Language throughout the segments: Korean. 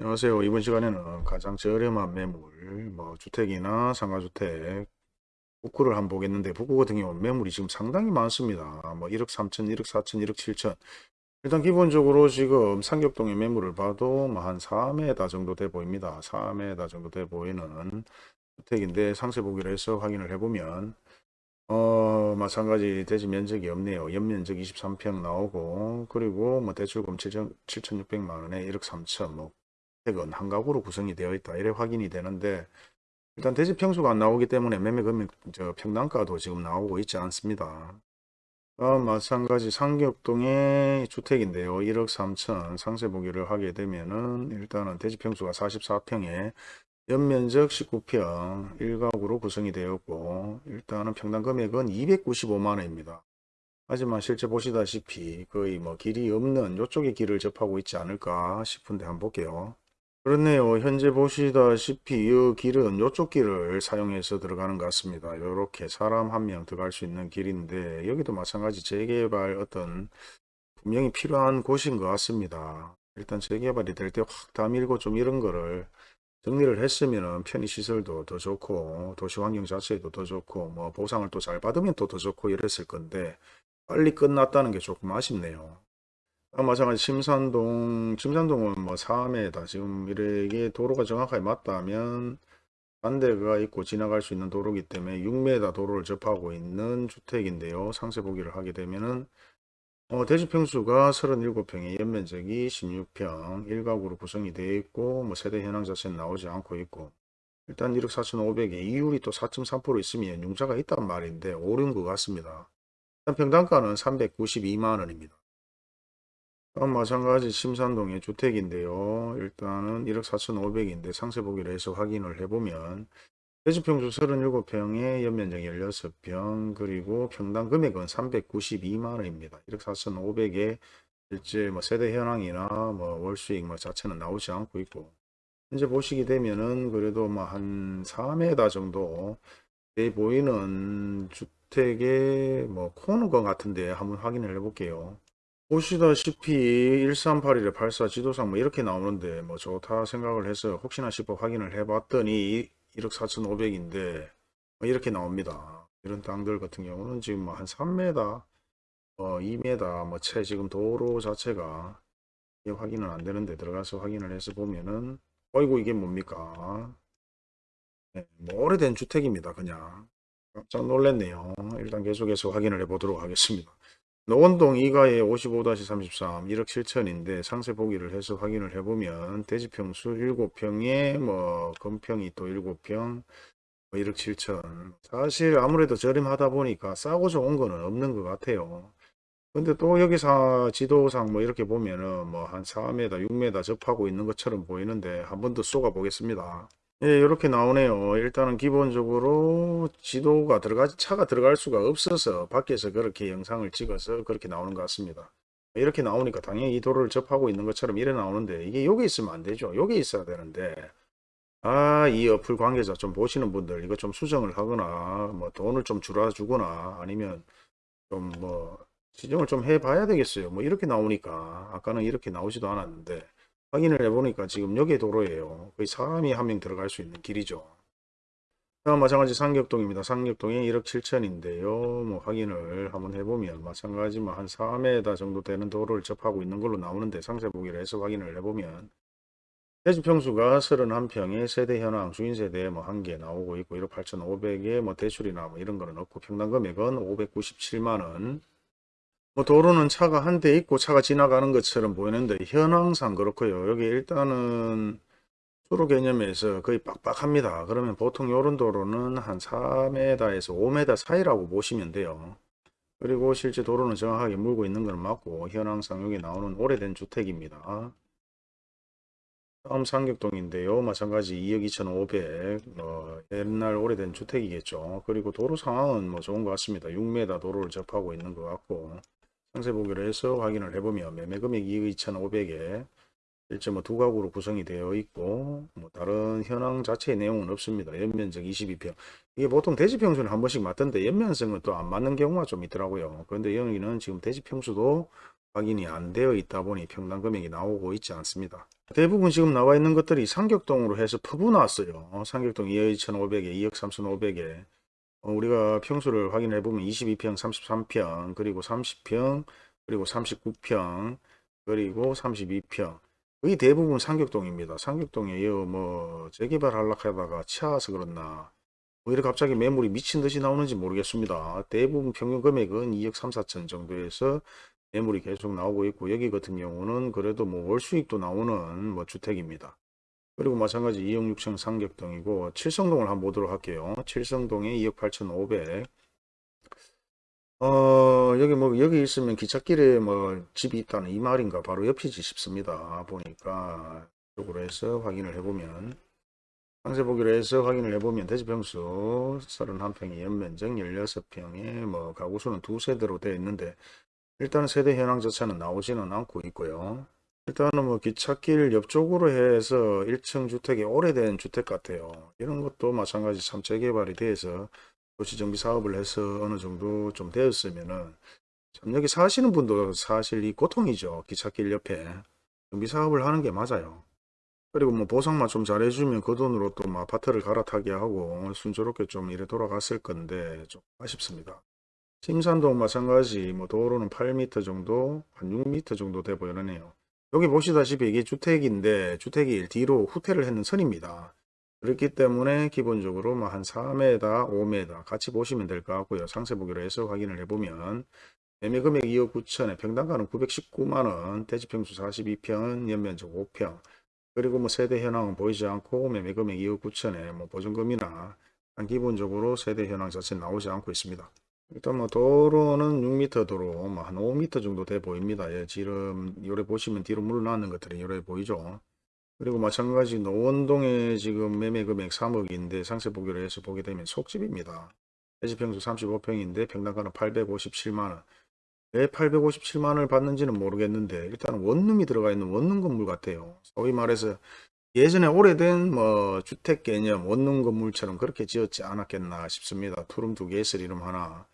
안녕하세요. 이번 시간에는 가장 저렴한 매물, 뭐 주택이나 상가주택, 북구를 한번 보겠는데 북구 같은 경우는 매물이 지금 상당히 많습니다. 뭐 1억 3천, 1억 4천, 1억 7천. 일단 기본적으로 지금 삼격동의 매물을 봐도 뭐한 4m 정도 돼 보입니다. 4m 정도 돼 보이는 주택인데 상세 보기로 해서 확인을 해보면 어 마찬가지 대지 면적이 없네요. 연면적 23평 나오고 그리고 뭐 대출금 7천, 7,600만 원에 1억 3천 뭐주 택은 한 가구로 구성이 되어 있다. 이래 확인이 되는데 일단 대지 평수가 안 나오기 때문에 매매 금액 저 평당가도 지금 나오고 있지 않습니다. 아, 마찬가지 상격동의 주택인데요. 1억 3천 상세 보기를 하게 되면은 일단은 대지 평수가 44평에 연면적 19평 1가구로 구성이 되었고 일단은 평당 금액은 295만 원입니다. 하지만 실제 보시다시피 거의 뭐 길이 없는 이쪽에 길을 접하고 있지 않을까 싶은데 한번 볼게요. 그렇네요. 현재 보시다시피 이 길은 이쪽 길을 사용해서 들어가는 것 같습니다. 이렇게 사람 한 명 들어갈 수 있는 길인데 여기도 마찬가지 재개발 어떤 분명히 필요한 곳인 것 같습니다. 일단 재개발이 될 때 확 다 밀고 좀 이런 거를 정리를 했으면 편의시설도 더 좋고 도시환경 자체도 더 좋고 뭐 보상을 또 잘 받으면 또 더 좋고 이랬을 건데 빨리 끝났다는 게 조금 아쉽네요. 아, 마찬가지 심산동, 심산동은 뭐 4m다. 지금 이렇게 도로가 정확하게 맞다면 반대가 있고 지나갈 수 있는 도로기 때문에 6m 도로를 접하고 있는 주택인데요. 상세 보기를 하게 되면은 어, 대지 평수가 37평에 연면적이 16평 1가구로 구성이 되어 있고 뭐 세대 현황 자체는 나오지 않고 있고 일단 1억 4,500에 이율이 또 4.3% 있으면 융자가 있단 말인데 오른 것 같습니다. 일단 평당가는 392만 원입니다. 마찬가지 심산동의 주택인데요. 일단은 1억 4,500인데 상세 보기로 해서 확인을 해보면 대지평수 37평에 연면적 16평 그리고 평당 금액은 392만원입니다. 1억 4,500에 실제 뭐 세대 현황이나 뭐 월수익 뭐 자체는 나오지 않고 있고 현재 보시게 되면은 그래도 뭐 한 4m 정도 돼 보이는 주택의 뭐 코너건 같은데 한번 확인을 해 볼게요. 보시다시피 1381에 84 지도상 뭐 이렇게 나오는데 뭐 좋다 생각을 해서 혹시나 싶어 확인을 해봤더니 1억 4,500인데 뭐 이렇게 나옵니다. 이런 땅들 같은 경우는 지금 뭐 한 3m, 어 2m 뭐 채 지금 도로 자체가 확인은 안 되는데 들어가서 확인을 해서 보면은 어이구 이게 뭡니까? 네, 뭐 오래된 주택입니다. 그냥 깜짝 놀랐네요. 일단 계속해서 확인을 해 보도록 하겠습니다. 노원동 2가에 55-33 1억 7천인데 상세 보기를 해서 확인을 해보면 대지평수 7평에 뭐 건평이 또 7평 뭐 1억 7천 사실 아무래도 저렴하다 보니까 싸고 좋은 거는 없는 것 같아요. 근데 또 여기서 지도상 뭐 이렇게 보면은 뭐 한 4m 6m 접하고 있는 것처럼 보이는데 한 번 더 쏘가 보겠습니다. 예, 이렇게 나오네요. 일단은 기본적으로 지도가 들어가, 차가 들어갈 수가 없어서 밖에서 그렇게 영상을 찍어서 그렇게 나오는 것 같습니다. 이렇게 나오니까 당연히 이 도로를 접하고 있는 것처럼 이래 나오는데 이게 여기 있으면 안 되죠. 여기 있어야 되는데 아, 이 어플 관계자 좀 보시는 분들 이거 좀 수정을 하거나 뭐 돈을 좀 줄여주거나 아니면 좀 뭐 지정을 좀 해봐야 되겠어요. 뭐 이렇게 나오니까 아까는 이렇게 나오지도 않았는데 확인을 해보니까 지금 여기 도로예요. 거의 사람이 한 명 들어갈 수 있는 길이죠. 마찬가지 상격동입니다. 상격동이 1억 7천인데요. 뭐 확인을 한번 해보면 마찬가지 뭐한 4m 정도 되는 도로를 접하고 있는 걸로 나오는데 상세 보기를 해서 확인을 해보면 대지 평수가 31평에 세대 현황 주인세대 뭐 한 개 나오고 있고 1억 8,500에 뭐 대출이나 뭐 이런 거는 없고 평당 금액은 597만원 뭐 도로는 차가 한 대 있고 차가 지나가는 것처럼 보이는데 현황상 그렇고요. 여기 일단은 수로 개념에서 거의 빡빡합니다. 그러면 보통 이런 도로는 한 4m에서 5m 사이라고 보시면 돼요. 그리고 실제 도로는 정확하게 물고 있는 건 맞고 현황상 여기 나오는 오래된 주택입니다. 다음 상격동인데요. 마찬가지 2억 2,500 어, 옛날 오래된 주택이겠죠. 그리고 도로 상황은 뭐 좋은 것 같습니다. 6m 도로를 접하고 있는 것 같고 상세 보기로 해서 확인을 해보면 매매금액 2억 2,500에 실제 뭐두 가구로 구성이 되어 있고 뭐 다른 현황 자체의 내용은 없습니다. 연면적 22평 이게 보통 대지평수는 한 번씩 맞던데 연면성은 또 안 맞는 경우가 좀 있더라고요. 그런데 여기는 지금 대지평수도 확인이 안 되어 있다 보니 평당 금액이 나오고 있지 않습니다. 대부분 지금 나와 있는 것들이 상격동으로 해서 퍼부 나왔어요. 어, 상격동 2억 2,500에 2억 3,500에 어, 우리가 평수를 확인해 보면 22평, 33평, 그리고 30평, 그리고 39평, 그리고 32평. 거의 대부분 상격동입니다. 상격동에 이어 뭐 재개발 하려고 하다가 치아서 그렇나 뭐 이렇게 갑자기 매물이 미친 듯이 나오는지 모르겠습니다. 대부분 평균 금액은 2억 3, 4천 정도에서 매물이 계속 나오고 있고 여기 같은 경우는 그래도 뭐 월 수익도 나오는 뭐 주택입니다. 그리고 마찬가지 2억 6천 상격동이고 칠성동을 한번 보도록 할게요. 칠성동에 2억 8천 5백 어 여기 뭐 여기 있으면 기찻길에 뭐 집이 있다는 이 말인가 바로 옆이지 싶습니다. 보니까 쪽으로 해서 확인을 해보면 상세 보기로 해서 확인을 해보면 대지평수 31평의 연면적 16평에 뭐 가구수는 두 세대로 되어 있는데 일단 세대 현황 자체는 나오지는 않고 있고요. 일단은 뭐 기찻길 옆쪽으로 해서 1층 주택이 오래된 주택 같아요. 이런 것도 마찬가지 참 재개발이 돼서 도시정비 사업을 해서 어느 정도 좀 되었으면은 참 여기 사시는 분도 사실 이 고통이죠. 기찻길 옆에 정비 사업을 하는 게 맞아요. 그리고 뭐 보상만 좀 잘해주면 그 돈으로 또 뭐 아파트를 갈아타게 하고 순조롭게 좀 이래 돌아갔을 건데 좀 아쉽습니다. 심산동 마찬가지 뭐 도로는 8m 정도 한 6m 정도 돼 보이네요. 여기 보시다시피 이게 주택인데 주택이 뒤로 후퇴를 했는 선입니다. 그렇기 때문에 기본적으로 뭐한 4m, 5m 같이 보시면 될 것 같고요. 상세 보기로 해서 확인을 해보면 매매 금액 2억 9천에 평당가는 919만원, 대지평수 42평, 연면적 5평, 그리고 뭐 세대 현황은 보이지 않고 매매 금액 2억 9천에 뭐 보증금이나 한 기본적으로 세대 현황 자체는 나오지 않고 있습니다. 일단 뭐 도로는 6m 도로 뭐한 5m 정도 돼 보입니다. 예, 지금 요래 보시면 뒤로 물러나는 것들이 요래 보이죠. 그리고 마찬가지 노원동에 지금 매매 금액 3억인데 상세 보기로 해서 보게 되면 속집입니다. 대지평수 35평인데 평당가는 857만원. 왜 857만원을 받는지는 모르겠는데 일단 원룸이 들어가 있는 원룸 건물 같아요. 소위 말해서 예전에 오래된 뭐 주택 개념 원룸 건물처럼 그렇게 지었지 않았겠나 싶습니다. 투룸 두개 있을 이름 하나.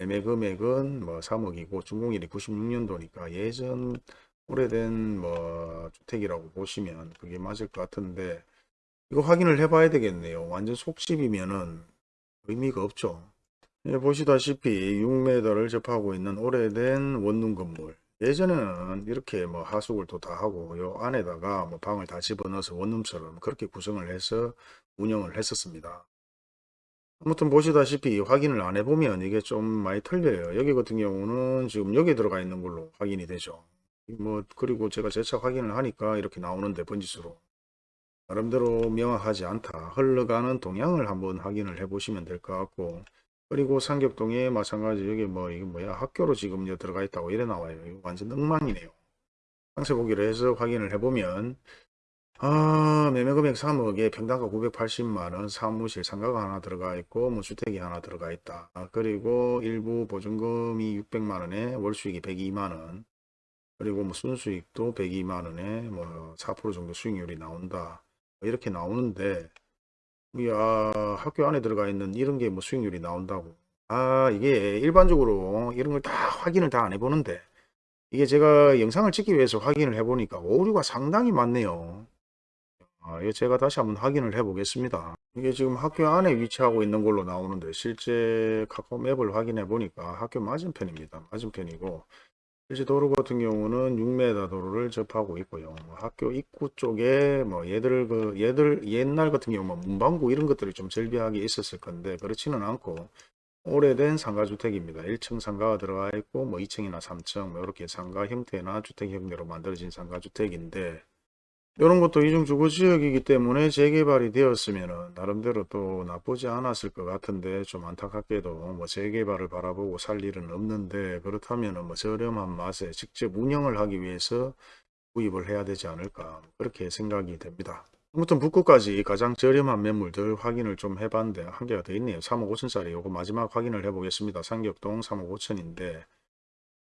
매매 금액은 뭐 3억이고 준공일이 96년도니까 예전 오래된 뭐 주택이라고 보시면 그게 맞을 것 같은데 이거 확인을 해 봐야 되겠네요. 완전 속집이면은 의미가 없죠. 예, 보시다시피 6m를 접하고 있는 오래된 원룸 건물 예전에는 이렇게 뭐 하수구도 다 하고 요 안에다가 뭐 방을 다 집어넣어서 원룸처럼 그렇게 구성을 해서 운영을 했었습니다. 아무튼 보시다시피 확인을 안 해보면 이게 좀 많이 틀려요. 여기 같은 경우는 지금 여기 들어가 있는 걸로 확인이 되죠. 뭐 그리고 제가 재차 확인을 하니까 이렇게 나오는데 번지수로 나름대로 명확하지 않다. 흘러가는 동향을 한번 확인을 해 보시면 될 것 같고 그리고 상격동에 마찬가지 여기 뭐 이게 뭐야 학교로 지금 들어가 있다고 이래 나와요. 완전 엉망이네요. 상세 보기로 해서 확인을 해보면 아, 매매 금액 3억에 평당가 980만원, 사무실 상가가 하나 들어가 있고, 뭐 주택이 하나 들어가 있다. 아, 그리고 일부 보증금이 600만원에 월수익이 102만원, 그리고 뭐 순수익도 102만원에 뭐 4% 정도 수익률이 나온다. 뭐 이렇게 나오는데, 야, 학교 안에 들어가 있는 이런 게 뭐 수익률이 나온다고. 아, 이게 일반적으로 이런 걸 다 확인을 다 안 해보는데, 이게 제가 영상을 찍기 위해서 확인을 해보니까 오류가 상당히 많네요. 아, 이거 제가 다시 한번 확인을 해 보겠습니다. 이게 지금 학교 안에 위치하고 있는 걸로 나오는데 실제 카카오 맵을 확인해 보니까 학교 맞은편입니다. 맞은편이고 실제 도로 같은 경우는 6m 도로를 접하고 있고요. 뭐 학교 입구 쪽에 뭐 얘들 그 얘들 옛날 같은 경우 뭐 문방구 이런 것들이 좀 절비하게 있었을 건데 그렇지는 않고 오래된 상가주택입니다. 1층 상가가 들어가 있고 뭐 2층이나 3층 뭐 이렇게 상가 형태나 주택 형태로 만들어진 상가주택인데 이런 것도 이중주거지역이기 때문에 재개발이 되었으면 나름대로 또 나쁘지 않았을 것 같은데 좀 안타깝게도 뭐 재개발을 바라보고 살 일은 없는데 그렇다면 뭐 저렴한 맛에 직접 운영을 하기 위해서 구입을 해야 되지 않을까 그렇게 생각이 됩니다. 아무튼 북구까지 가장 저렴한 매물들 확인을 좀 해봤는데 한 개가 더 있네요. 3억 5천짜리 요거 마지막 확인을 해보겠습니다. 상격동 3억 5천인데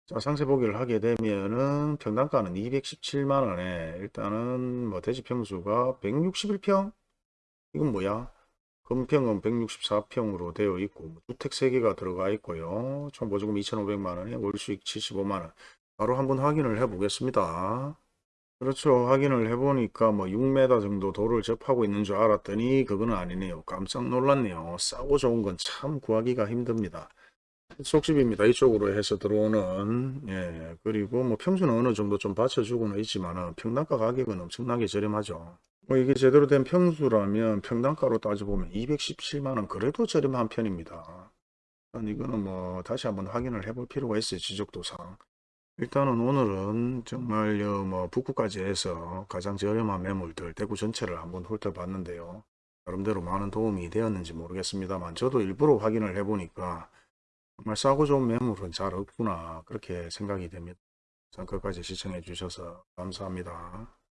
자, 상세 보기를 하게 되면은 평당가는 217만원에 일단은 뭐 대지 평수가 161평? 이건 뭐야? 금평은 164평으로 되어 있고 뭐 주택 3개가 들어가 있고요. 총 보조금 2,500만원에 월수익 75만원. 바로 한번 확인을 해 보겠습니다. 그렇죠. 확인을 해 보니까 뭐 6m 정도 도를 접하고 있는 줄 알았더니 그거는 아니네요. 깜짝 놀랐네요. 싸고 좋은 건 참 구하기가 힘듭니다. 속집입니다. 이쪽으로 해서 들어오는 예 그리고 뭐 평수는 어느 정도 좀 받쳐주고는 있지만은 평당가 가격은 엄청나게 저렴하죠. 뭐 이게 제대로 된 평수라면 평당가로 따져보면 217만원 그래도 저렴한 편입니다. 이거는 뭐 다시 한번 확인을 해볼 필요가 있어요. 지적도상. 일단은 오늘은 정말요 뭐 북구까지 해서 가장 저렴한 매물들 대구 전체를 한번 훑어봤는데요. 나름대로 많은 도움이 되었는지 모르겠습니다만 저도 일부러 확인을 해보니까 정말 싸고 좋은 매물은 잘 없구나 그렇게 생각이 됩니다. 전 끝까지 시청해 주셔서 감사합니다.